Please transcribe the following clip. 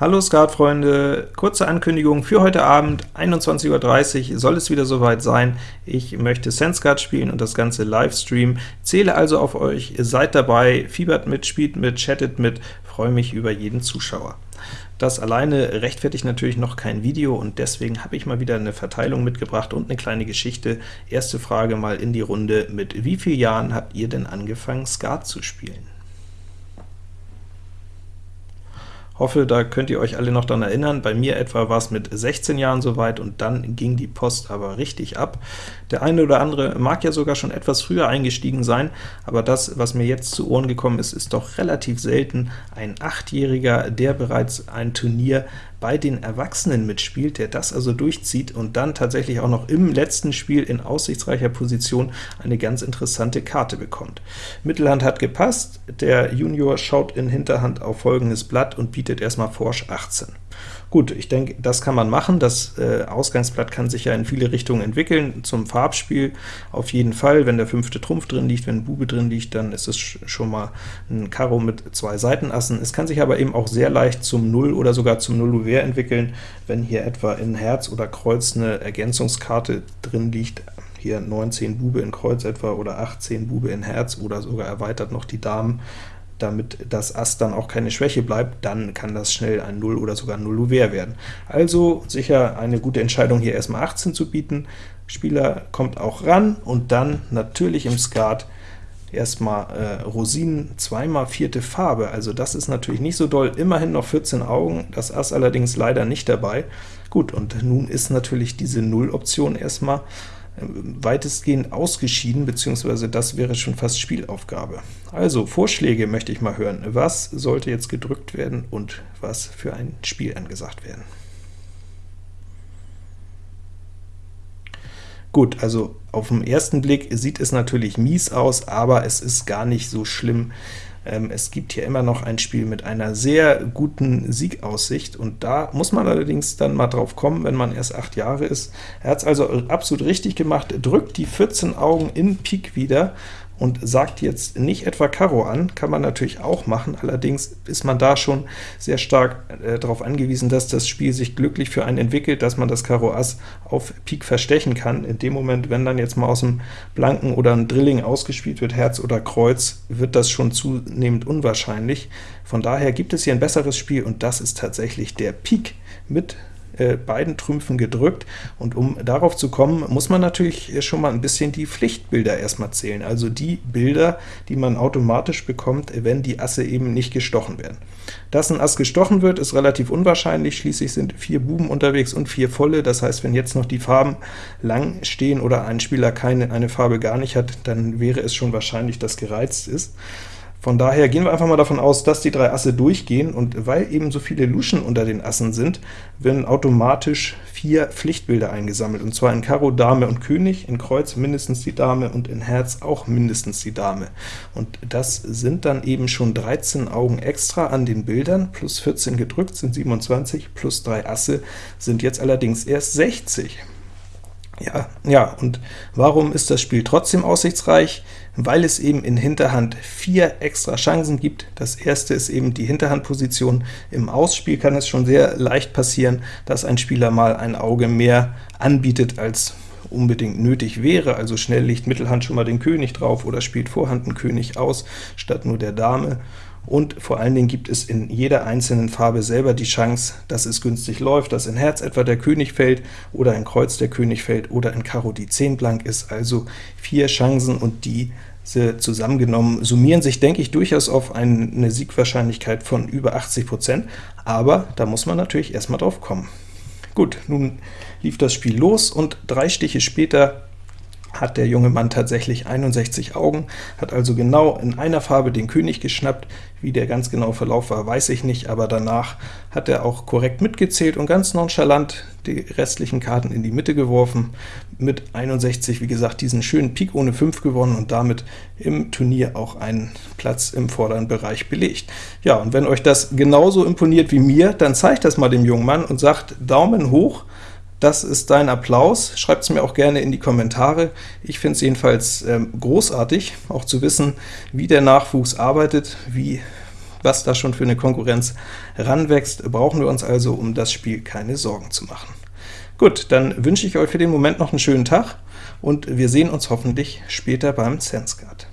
Hallo Skatfreunde, kurze Ankündigung für heute Abend, 21.30 Uhr soll es wieder soweit sein. Ich möchte Senskat spielen und das Ganze Livestream, zähle also auf euch, seid dabei, fiebert mit, spielt mit, chattet mit, freue mich über jeden Zuschauer. Das alleine rechtfertigt natürlich noch kein Video, und deswegen habe ich mal wieder eine Verteilung mitgebracht und eine kleine Geschichte. Erste Frage mal in die Runde, mit wie vielen Jahren habt ihr denn angefangen, Skat zu spielen? Hoffe, da könnt ihr euch alle noch daran erinnern. Bei mir etwa war es mit 16 Jahren soweit, und dann ging die Post aber richtig ab. Der eine oder andere mag ja sogar schon etwas früher eingestiegen sein, aber das, was mir jetzt zu Ohren gekommen ist, ist doch relativ selten. Ein Achtjähriger, der bereits ein Turnier bei den Erwachsenen mitspielt, der das also durchzieht und dann tatsächlich auch noch im letzten Spiel in aussichtsreicher Position eine ganz interessante Karte bekommt. Mittelhand hat gepasst, der Junior schaut in Hinterhand auf folgendes Blatt und bietet erstmal Forsch 18. Gut, ich denke, das kann man machen. Das äh, Ausgangsblatt kann sich ja in viele Richtungen entwickeln. Zum Farbspiel auf jeden Fall. Wenn der fünfte Trumpf drin liegt, wenn Bube drin liegt, dann ist es schon mal ein Karo mit zwei Seitenassen. Es kann sich aber eben auch sehr leicht zum Null oder sogar zum Null entwickeln, wenn hier etwa in Herz oder Kreuz eine Ergänzungskarte drin liegt, hier 19 Bube in Kreuz etwa oder 18 Bube in Herz oder sogar erweitert noch die Damen damit das Ass dann auch keine Schwäche bleibt, dann kann das schnell ein 0 oder sogar 0 Ouvert werden. Also sicher eine gute Entscheidung, hier erstmal 18 zu bieten. Spieler kommt auch ran, und dann natürlich im Skat erstmal äh, Rosinen, zweimal vierte Farbe, also das ist natürlich nicht so doll, immerhin noch 14 Augen, das Ass allerdings leider nicht dabei. Gut, und nun ist natürlich diese Null-Option erstmal weitestgehend ausgeschieden, beziehungsweise das wäre schon fast Spielaufgabe. Also, Vorschläge möchte ich mal hören. Was sollte jetzt gedrückt werden und was für ein Spiel angesagt werden? Gut, also auf den ersten Blick sieht es natürlich mies aus, aber es ist gar nicht so schlimm, ähm, es gibt hier immer noch ein Spiel mit einer sehr guten Siegaussicht, und da muss man allerdings dann mal drauf kommen, wenn man erst 8 Jahre ist. Er hat es also absolut richtig gemacht, drückt die 14 Augen in Pik wieder, und sagt jetzt nicht etwa Karo an, kann man natürlich auch machen, allerdings ist man da schon sehr stark äh, darauf angewiesen, dass das Spiel sich glücklich für einen entwickelt, dass man das Karo Ass auf Pik verstechen kann. In dem Moment, wenn dann jetzt mal aus dem Blanken oder ein Drilling ausgespielt wird, Herz oder Kreuz, wird das schon zunehmend unwahrscheinlich. Von daher gibt es hier ein besseres Spiel, und das ist tatsächlich der Pik mit äh, beiden Trümpfen gedrückt, und um darauf zu kommen, muss man natürlich schon mal ein bisschen die Pflichtbilder erstmal zählen, also die Bilder, die man automatisch bekommt, wenn die Asse eben nicht gestochen werden. Dass ein Ass gestochen wird, ist relativ unwahrscheinlich, schließlich sind vier Buben unterwegs und vier volle, das heißt, wenn jetzt noch die Farben lang stehen oder ein Spieler keine eine Farbe gar nicht hat, dann wäre es schon wahrscheinlich, dass gereizt ist. Von daher gehen wir einfach mal davon aus, dass die drei Asse durchgehen, und weil eben so viele Luschen unter den Assen sind, werden automatisch vier Pflichtbilder eingesammelt, und zwar in Karo, Dame und König, in Kreuz mindestens die Dame und in Herz auch mindestens die Dame. Und das sind dann eben schon 13 Augen extra an den Bildern, plus 14 gedrückt sind 27, plus 3 Asse sind jetzt allerdings erst 60. Ja, ja, und warum ist das Spiel trotzdem aussichtsreich? Weil es eben in Hinterhand vier extra Chancen gibt. Das erste ist eben die Hinterhandposition. Im Ausspiel kann es schon sehr leicht passieren, dass ein Spieler mal ein Auge mehr anbietet, als unbedingt nötig wäre, also schnell legt Mittelhand schon mal den König drauf oder spielt Vorhand einen König aus, statt nur der Dame und vor allen Dingen gibt es in jeder einzelnen Farbe selber die Chance, dass es günstig läuft, dass in Herz etwa der König fällt oder in Kreuz der König fällt oder in Karo die 10 blank ist, also vier Chancen, und die zusammengenommen summieren sich, denke ich, durchaus auf eine Siegwahrscheinlichkeit von über 80%, aber da muss man natürlich erstmal drauf kommen. Gut, nun lief das Spiel los, und drei Stiche später hat der junge Mann tatsächlich 61 Augen, hat also genau in einer Farbe den König geschnappt. Wie der ganz genaue Verlauf war, weiß ich nicht, aber danach hat er auch korrekt mitgezählt und ganz nonchalant die restlichen Karten in die Mitte geworfen. Mit 61, wie gesagt, diesen schönen Pik ohne 5 gewonnen und damit im Turnier auch einen Platz im vorderen Bereich belegt. Ja, und wenn euch das genauso imponiert wie mir, dann zeigt das mal dem jungen Mann und sagt Daumen hoch, das ist dein Applaus. Schreibt es mir auch gerne in die Kommentare. Ich finde es jedenfalls ähm, großartig, auch zu wissen, wie der Nachwuchs arbeitet, wie was da schon für eine Konkurrenz ranwächst, brauchen wir uns also um das Spiel keine Sorgen zu machen. Gut, dann wünsche ich euch für den Moment noch einen schönen Tag, und wir sehen uns hoffentlich später beim Sensguard.